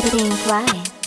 being fly.